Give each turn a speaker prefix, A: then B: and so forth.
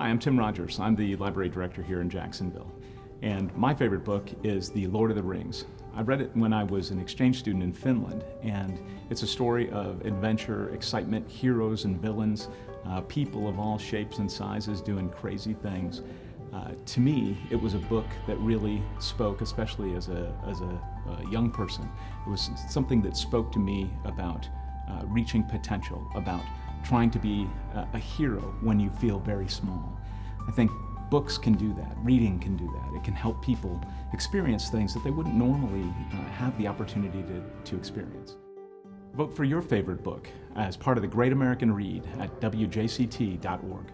A: Hi, I'm Tim Rogers. I'm the library director here in Jacksonville. And my favorite book is The Lord of the Rings. I read it when I was an exchange student in Finland, and it's a story of adventure, excitement, heroes and villains, uh, people of all shapes and sizes doing crazy things. Uh, to me, it was a book that really spoke, especially as a, as a, a young person. It was something that spoke to me about uh, reaching potential, about trying to be a, hero when you feel very small. I think books can do that, reading can do that. It can help people experience things that they wouldn't normally uh, have the opportunity to, to experience. Vote for your favorite book as part of the Great American Read at WJCT.org.